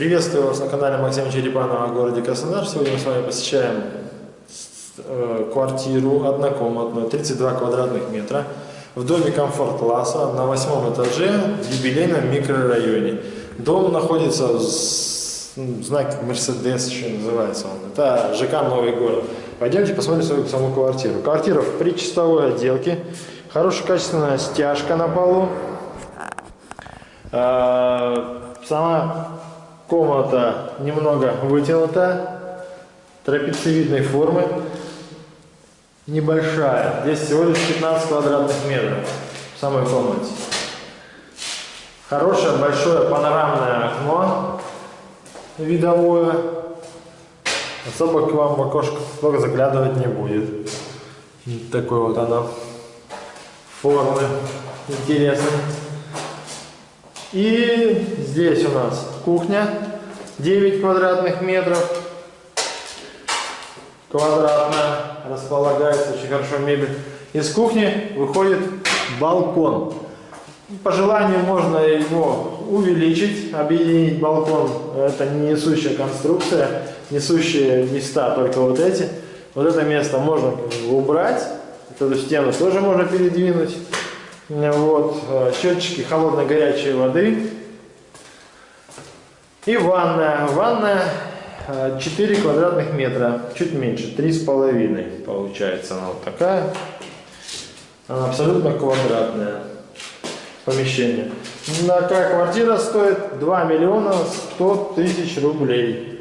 Приветствую вас на канале Максима Черепанова о городе Краснодар. Сегодня мы с вами посещаем э, квартиру однокомнатную, 32 квадратных метра, в доме комфорт-класса на восьмом этаже в юбилейном микрорайоне. Дом находится в знак Мерседес, еще называется он. Это ЖК Новый город. Пойдемте посмотрим свою саму квартиру. Квартира в причастовой отделке. Хорошая качественная стяжка на полу. Э, сама Комната немного вытянута, трапециевидной формы, небольшая. Здесь всего лишь 15 квадратных метров в самой комнате. Хорошее большое панорамное окно видовое. Особо к вам в окошко только заглядывать не будет. Такой вот оно формы интересный. И здесь у нас кухня 9 квадратных метров. Квадратная, располагается очень хорошо мебель. Из кухни выходит балкон. По желанию можно его увеличить, объединить балкон. Это не несущая конструкция, несущие места только вот эти. Вот это место можно убрать, эту стену тоже можно передвинуть. Вот, э, счетчики холодной горячей воды. И ванная. Ванная 4 э, квадратных метра, чуть меньше, 3,5 получается она вот такая. Она абсолютно квадратная помещение. Такая квартира стоит 2 миллиона 100 тысяч рублей.